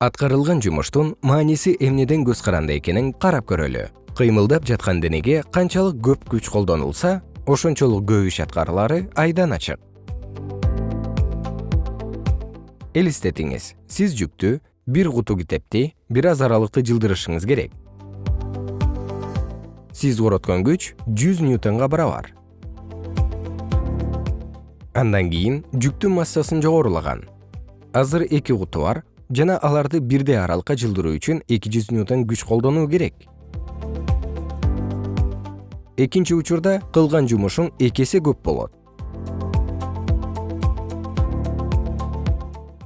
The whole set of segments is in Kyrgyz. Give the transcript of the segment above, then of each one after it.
аткарылган жумуштун мааниси эмнеден көз каранды экенин карап көрөлү. Кыймылдап жаткан денеге канчалык көп күч колдонулса ошончолук көп иш аткарылары айдан ачык. Элестетиңиз сиз жүктү бир куту китепти бир аз аралыкты жылдырышыңыз керек. Сиз короткон күч 100 ньютонго барабар андан кийин жүктүн массасын жогорулаган. Азыр эки куту бар жана аларды бирдей аралыкка жылдыруу үчүн 200 ньютон күч колдонуу керек. Экинчи учурда кылган жумушуң эки эсе көп болот.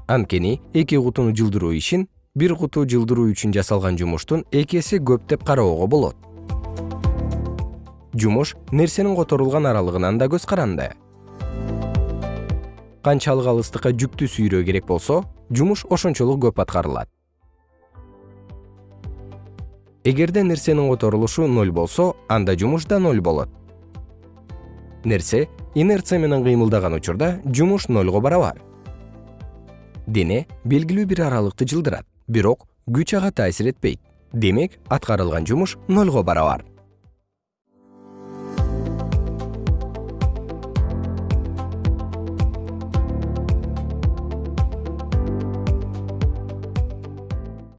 Анткени эки кутуну жылдыруу ишин бир куту жылдыруу үчүн жасалган жумуштун эки эсе көп деп кароого болот. Жумуш нерсенин которулган аралыгынан да көз каранды. Канчалык алыстыкка жүктү сүйрөө керек болсо жумуш ошончолук көп аткарылат. Эгерде нерсенин которулушу ноль болсо анда жумуш да ноль болот. Нерсе инерция менен кыймылдаган учурда жумуш нольго барабар. Дене белгилүү бир аралыкты жылдырат бирок күч ага таасир этпейт. Демек аткарылган жумуш нольго барабар